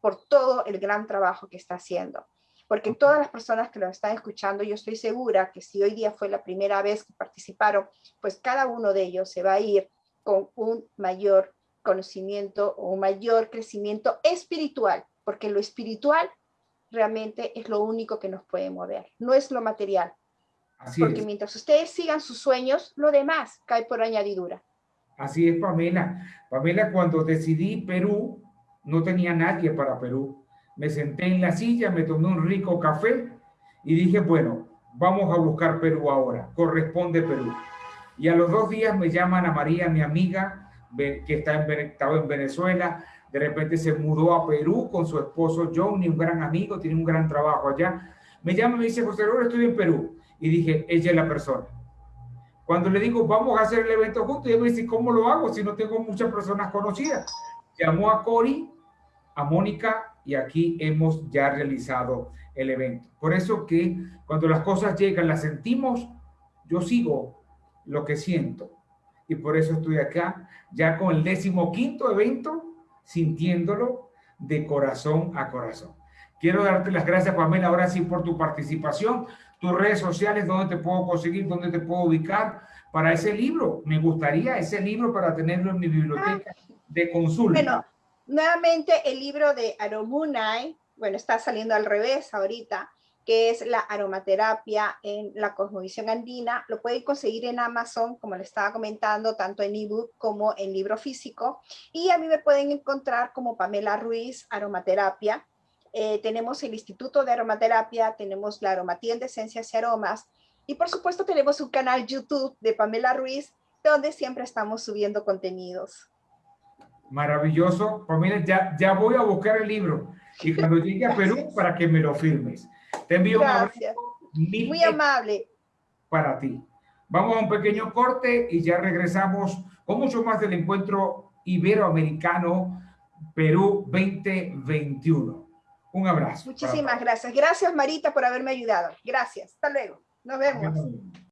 por todo el gran trabajo que está haciendo. Porque todas las personas que lo están escuchando, yo estoy segura que si hoy día fue la primera vez que participaron, pues cada uno de ellos se va a ir con un mayor conocimiento o un mayor crecimiento espiritual, porque lo espiritual realmente es lo único que nos puede mover, no es lo material, porque mientras ustedes sigan sus sueños, lo demás cae por añadidura. Así es, Pamela. Pamela, cuando decidí Perú, no tenía nadie para Perú. Me senté en la silla, me tomé un rico café y dije, bueno, vamos a buscar Perú ahora, corresponde Perú. Y a los dos días me llaman a María, mi amiga, que está en, estaba en Venezuela, de repente se mudó a Perú con su esposo Johnny, un gran amigo, tiene un gran trabajo allá. Me llama y me dice, José ahora estoy en Perú y dije, ella es la persona. Cuando le digo, vamos a hacer el evento juntos, ella me dice, ¿cómo lo hago si no tengo muchas personas conocidas? Llamó a Cori, a Mónica y aquí hemos ya realizado el evento. Por eso que cuando las cosas llegan, las sentimos, yo sigo lo que siento. Y por eso estoy acá, ya con el décimo quinto evento, sintiéndolo de corazón a corazón. Quiero darte las gracias, Pamela, ahora sí por tu participación tus redes sociales, dónde te puedo conseguir, dónde te puedo ubicar para ese libro. Me gustaría ese libro para tenerlo en mi biblioteca de consulta. Bueno, nuevamente el libro de Aromunai, bueno, está saliendo al revés ahorita, que es la aromaterapia en la cosmovisión andina. Lo pueden conseguir en Amazon, como le estaba comentando, tanto en ebook como en libro físico. Y a mí me pueden encontrar como Pamela Ruiz, aromaterapia. Eh, tenemos el Instituto de Aromaterapia, tenemos la Aromatienda de Esencias y Aromas, y por supuesto tenemos un canal YouTube de Pamela Ruiz, donde siempre estamos subiendo contenidos. Maravilloso. Pamela, ya, ya voy a buscar el libro y cuando llegue a Perú para que me lo firmes. Te envío Gracias. un Muy amable. Para ti. Vamos a un pequeño corte y ya regresamos con mucho más del encuentro iberoamericano Perú 2021. Un abrazo. Muchísimas gracias. Gracias, Marita, por haberme ayudado. Gracias. Hasta luego. Nos vemos.